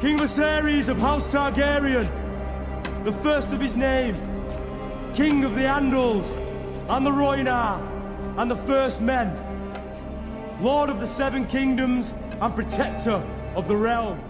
King Viserys of House Targaryen, the first of his name, King of the Andals and the Rhoynar and the First Men, Lord of the Seven Kingdoms and Protector of the Realm.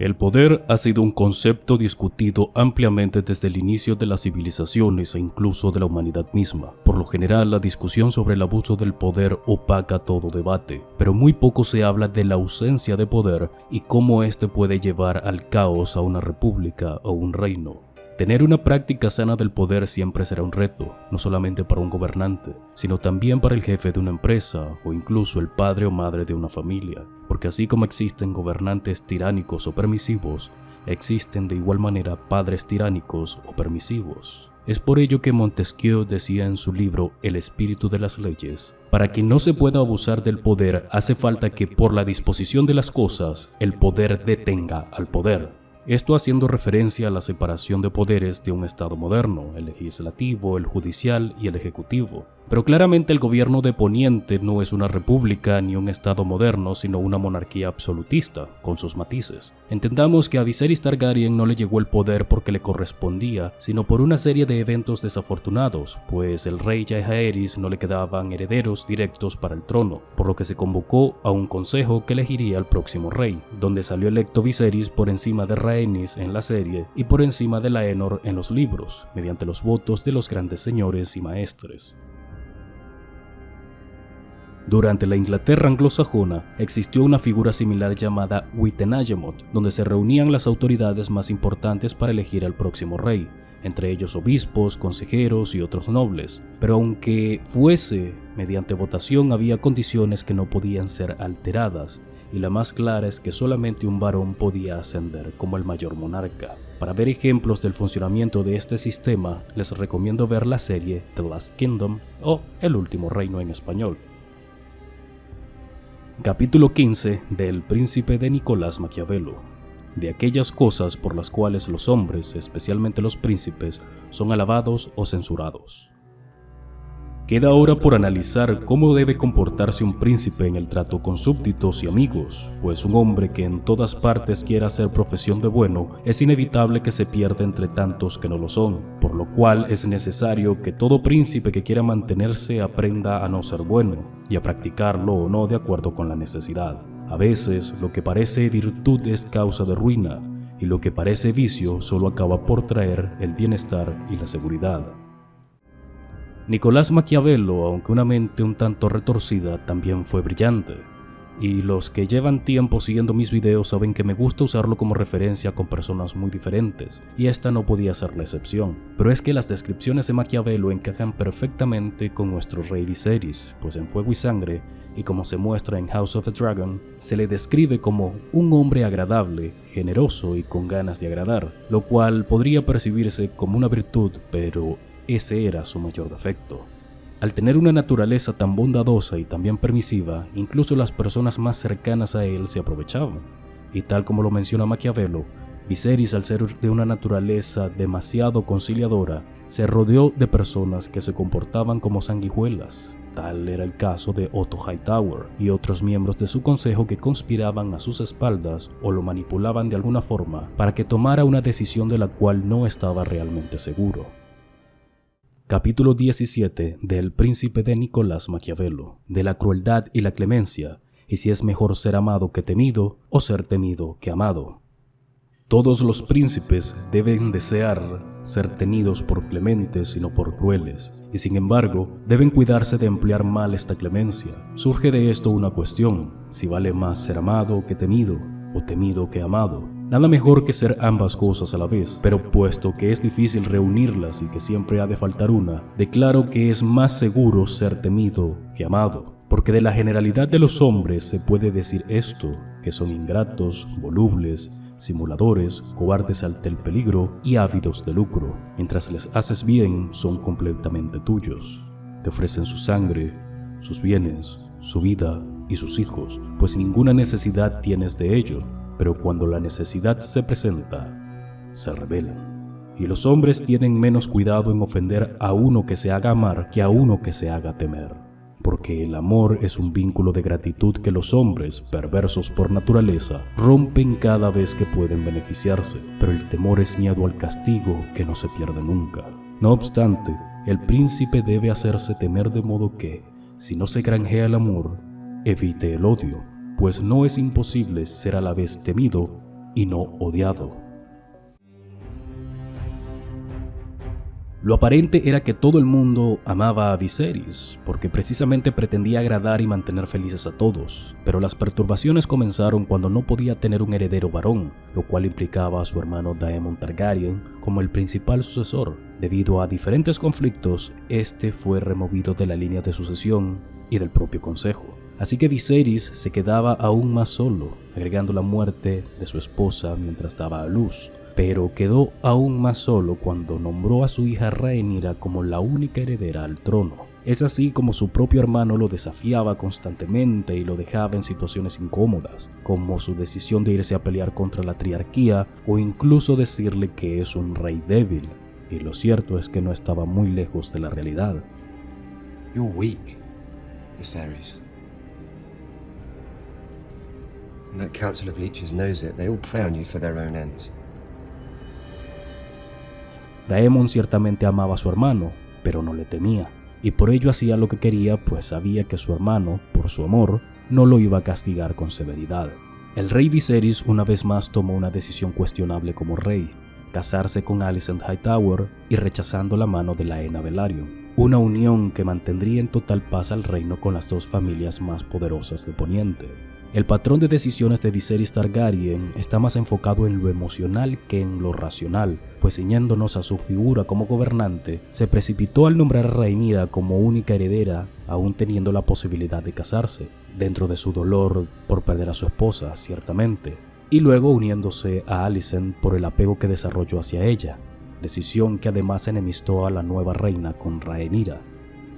El poder ha sido un concepto discutido ampliamente desde el inicio de las civilizaciones e incluso de la humanidad misma. Por lo general, la discusión sobre el abuso del poder opaca todo debate, pero muy poco se habla de la ausencia de poder y cómo éste puede llevar al caos a una república o un reino. Tener una práctica sana del poder siempre será un reto, no solamente para un gobernante, sino también para el jefe de una empresa o incluso el padre o madre de una familia, porque así como existen gobernantes tiránicos o permisivos, existen de igual manera padres tiránicos o permisivos. Es por ello que Montesquieu decía en su libro El espíritu de las leyes, para que no se pueda abusar del poder hace falta que por la disposición de las cosas el poder detenga al poder. Esto haciendo referencia a la separación de poderes de un Estado moderno, el legislativo, el judicial y el ejecutivo. Pero claramente el gobierno de Poniente no es una república ni un estado moderno, sino una monarquía absolutista, con sus matices. Entendamos que a Viserys Targaryen no le llegó el poder porque le correspondía, sino por una serie de eventos desafortunados, pues el rey Jaehaerys no le quedaban herederos directos para el trono, por lo que se convocó a un consejo que elegiría al próximo rey, donde salió electo Viserys por encima de Rhaenys en la serie y por encima de Laenor en los libros, mediante los votos de los grandes señores y maestres. Durante la Inglaterra anglosajona existió una figura similar llamada Witenagemot, donde se reunían las autoridades más importantes para elegir al próximo rey, entre ellos obispos, consejeros y otros nobles. Pero aunque fuese mediante votación había condiciones que no podían ser alteradas, y la más clara es que solamente un varón podía ascender como el mayor monarca. Para ver ejemplos del funcionamiento de este sistema, les recomiendo ver la serie The Last Kingdom o El Último Reino en español. Capítulo 15 del Príncipe de Nicolás Maquiavelo. De aquellas cosas por las cuales los hombres, especialmente los príncipes, son alabados o censurados. Queda ahora por analizar cómo debe comportarse un príncipe en el trato con súbditos y amigos, pues un hombre que en todas partes quiera hacer profesión de bueno es inevitable que se pierda entre tantos que no lo son, por lo cual es necesario que todo príncipe que quiera mantenerse aprenda a no ser bueno y a practicarlo o no de acuerdo con la necesidad. A veces lo que parece virtud es causa de ruina y lo que parece vicio solo acaba por traer el bienestar y la seguridad. Nicolás Maquiavelo, aunque una mente un tanto retorcida, también fue brillante. Y los que llevan tiempo siguiendo mis videos saben que me gusta usarlo como referencia con personas muy diferentes, y esta no podía ser la excepción. Pero es que las descripciones de Maquiavelo encajan perfectamente con nuestro rey Viserys, pues en Fuego y Sangre, y como se muestra en House of the Dragon, se le describe como un hombre agradable, generoso y con ganas de agradar, lo cual podría percibirse como una virtud, pero ese era su mayor defecto. Al tener una naturaleza tan bondadosa y también permisiva, incluso las personas más cercanas a él se aprovechaban. Y tal como lo menciona Maquiavelo, Viserys, al ser de una naturaleza demasiado conciliadora, se rodeó de personas que se comportaban como sanguijuelas. Tal era el caso de Otto Hightower y otros miembros de su consejo que conspiraban a sus espaldas o lo manipulaban de alguna forma para que tomara una decisión de la cual no estaba realmente seguro. Capítulo 17 del Príncipe de Nicolás Maquiavelo, de la crueldad y la clemencia, y si es mejor ser amado que temido, o ser temido que amado. Todos los príncipes deben desear ser tenidos por clementes y no por crueles, y sin embargo deben cuidarse de emplear mal esta clemencia. Surge de esto una cuestión, si vale más ser amado que temido, o temido que amado. Nada mejor que ser ambas cosas a la vez, pero puesto que es difícil reunirlas y que siempre ha de faltar una, declaro que es más seguro ser temido que amado. Porque de la generalidad de los hombres se puede decir esto, que son ingratos, volubles, simuladores, cobardes ante el peligro y ávidos de lucro. Mientras les haces bien, son completamente tuyos. Te ofrecen su sangre, sus bienes, su vida y sus hijos, pues ninguna necesidad tienes de ello pero cuando la necesidad se presenta, se rebelan. Y los hombres tienen menos cuidado en ofender a uno que se haga amar que a uno que se haga temer. porque el amor es un vínculo de gratitud que los hombres, perversos por naturaleza, rompen cada vez que pueden beneficiarse, pero el temor es miedo al castigo que no se pierde nunca. No obstante, el príncipe debe hacerse temer de modo que, si no se granjea el amor, evite el odio, pues no es imposible ser a la vez temido y no odiado. Lo aparente era que todo el mundo amaba a Viserys, porque precisamente pretendía agradar y mantener felices a todos, pero las perturbaciones comenzaron cuando no podía tener un heredero varón, lo cual implicaba a su hermano Daemon Targaryen como el principal sucesor. Debido a diferentes conflictos, este fue removido de la línea de sucesión y del propio consejo. Así que Viserys se quedaba aún más solo, agregando la muerte de su esposa mientras daba a luz, pero quedó aún más solo cuando nombró a su hija Rhaenyra como la única heredera al trono. Es así como su propio hermano lo desafiaba constantemente y lo dejaba en situaciones incómodas, como su decisión de irse a pelear contra la triarquía o incluso decirle que es un rey débil. Y lo cierto es que no estaba muy lejos de la realidad. You're weak, Viserys. Council of Leeches knows it. They all prey on you for their own ends. Daemon ciertamente amaba a su hermano, pero no le temía, y por ello hacía lo que quería, pues sabía que su hermano, por su amor, no lo iba a castigar con severidad. El rey Viserys una vez más tomó una decisión cuestionable como rey, casarse con Alicent Hightower y rechazando la mano de la Ena Velaryon, una unión que mantendría en total paz al reino con las dos familias más poderosas de Poniente. El patrón de decisiones de Viserys Targaryen está más enfocado en lo emocional que en lo racional, pues ciñéndonos a su figura como gobernante, se precipitó al nombrar a Rhaenyra como única heredera, aún teniendo la posibilidad de casarse, dentro de su dolor por perder a su esposa, ciertamente, y luego uniéndose a Alicent por el apego que desarrolló hacia ella, decisión que además enemistó a la nueva reina con Rhaenyra.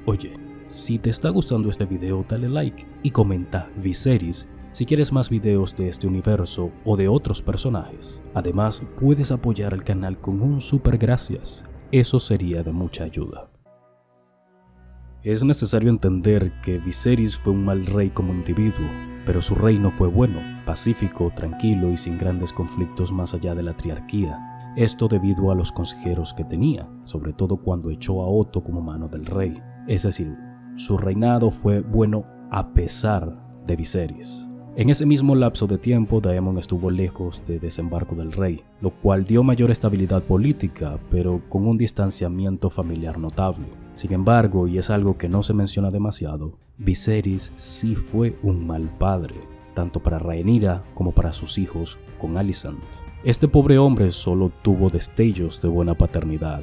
Oye, si te está gustando este video dale like y comenta Viserys si quieres más videos de este universo o de otros personajes. Además, puedes apoyar al canal con un super gracias, eso sería de mucha ayuda. Es necesario entender que Viserys fue un mal rey como individuo, pero su reino fue bueno, pacífico, tranquilo y sin grandes conflictos más allá de la triarquía. Esto debido a los consejeros que tenía, sobre todo cuando echó a Otto como mano del rey. Es decir, su reinado fue bueno a pesar de Viserys. En ese mismo lapso de tiempo, Daemon estuvo lejos de desembarco del rey, lo cual dio mayor estabilidad política, pero con un distanciamiento familiar notable. Sin embargo, y es algo que no se menciona demasiado, Viserys sí fue un mal padre, tanto para Rhaenyra como para sus hijos con Alicent. Este pobre hombre solo tuvo destellos de buena paternidad,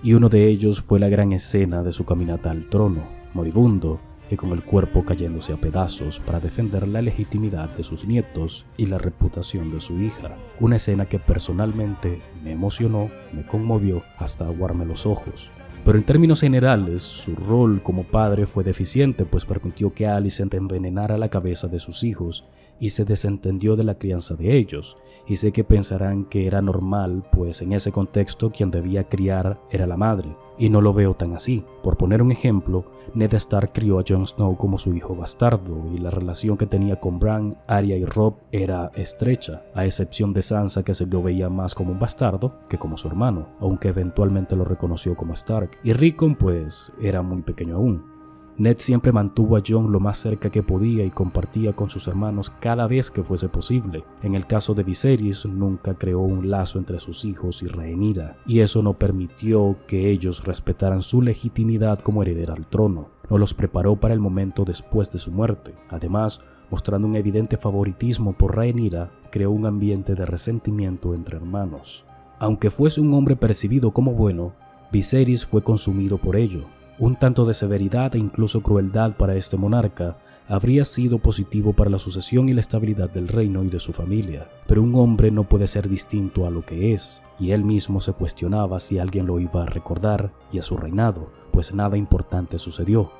y uno de ellos fue la gran escena de su caminata al trono, moribundo, y con el cuerpo cayéndose a pedazos para defender la legitimidad de sus nietos y la reputación de su hija. Una escena que personalmente me emocionó, me conmovió hasta aguarme los ojos. Pero en términos generales, su rol como padre fue deficiente, pues permitió que Alicent envenenara la cabeza de sus hijos y se desentendió de la crianza de ellos, y sé que pensarán que era normal, pues en ese contexto quien debía criar era la madre, y no lo veo tan así. Por poner un ejemplo, Ned Stark crió a Jon Snow como su hijo bastardo, y la relación que tenía con Bran, Arya y Robb era estrecha, a excepción de Sansa que se lo veía más como un bastardo que como su hermano, aunque eventualmente lo reconoció como Stark, y Rickon pues era muy pequeño aún. Ned siempre mantuvo a John lo más cerca que podía y compartía con sus hermanos cada vez que fuese posible. En el caso de Viserys, nunca creó un lazo entre sus hijos y Rhaenyra, y eso no permitió que ellos respetaran su legitimidad como heredera al trono. No los preparó para el momento después de su muerte. Además, mostrando un evidente favoritismo por Rhaenyra, creó un ambiente de resentimiento entre hermanos. Aunque fuese un hombre percibido como bueno, Viserys fue consumido por ello, un tanto de severidad e incluso crueldad para este monarca habría sido positivo para la sucesión y la estabilidad del reino y de su familia, pero un hombre no puede ser distinto a lo que es, y él mismo se cuestionaba si alguien lo iba a recordar y a su reinado, pues nada importante sucedió,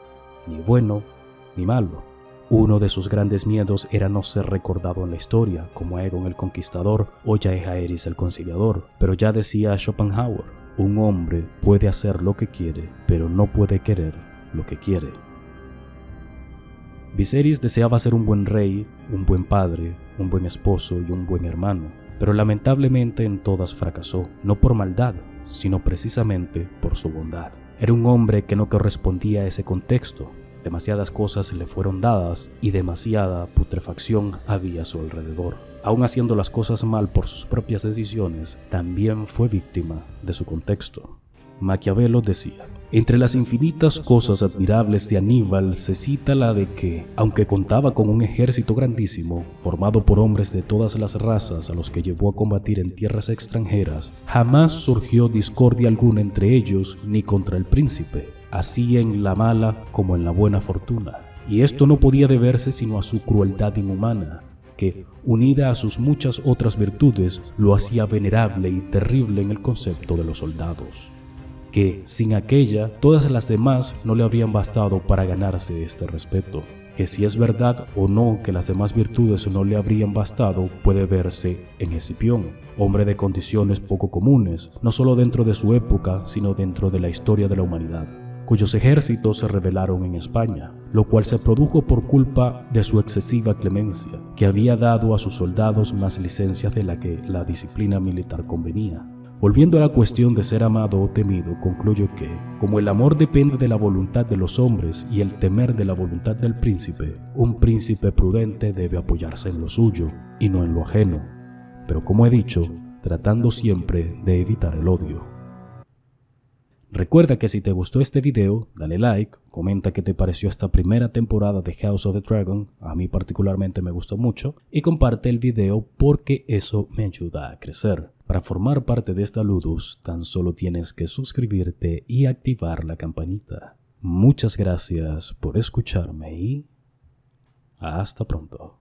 ni bueno ni malo. Uno de sus grandes miedos era no ser recordado en la historia, como Aegon el Conquistador o Jaehaerys el Conciliador, pero ya decía Schopenhauer, un hombre puede hacer lo que quiere, pero no puede querer lo que quiere. Viserys deseaba ser un buen rey, un buen padre, un buen esposo y un buen hermano, pero lamentablemente en todas fracasó, no por maldad, sino precisamente por su bondad. Era un hombre que no correspondía a ese contexto, demasiadas cosas le fueron dadas y demasiada putrefacción había a su alrededor. Aún haciendo las cosas mal por sus propias decisiones, también fue víctima de su contexto. Maquiavelo decía, entre las infinitas cosas admirables de Aníbal se cita la de que, aunque contaba con un ejército grandísimo, formado por hombres de todas las razas a los que llevó a combatir en tierras extranjeras, jamás surgió discordia alguna entre ellos ni contra el príncipe, así en la mala como en la buena fortuna. Y esto no podía deberse sino a su crueldad inhumana, que, unida a sus muchas otras virtudes, lo hacía venerable y terrible en el concepto de los soldados que sin aquella todas las demás no le habrían bastado para ganarse este respeto. Que si es verdad o no que las demás virtudes no le habrían bastado puede verse en Escipión, hombre de condiciones poco comunes, no solo dentro de su época, sino dentro de la historia de la humanidad cuyos ejércitos se rebelaron en España, lo cual se produjo por culpa de su excesiva clemencia, que había dado a sus soldados más licencias de la que la disciplina militar convenía. Volviendo a la cuestión de ser amado o temido, concluyo que, como el amor depende de la voluntad de los hombres y el temer de la voluntad del príncipe, un príncipe prudente debe apoyarse en lo suyo y no en lo ajeno, pero como he dicho, tratando siempre de evitar el odio. Recuerda que si te gustó este video, dale like, comenta qué te pareció esta primera temporada de House of the Dragon, a mí particularmente me gustó mucho, y comparte el video porque eso me ayuda a crecer. Para formar parte de esta Ludus, tan solo tienes que suscribirte y activar la campanita. Muchas gracias por escucharme y hasta pronto.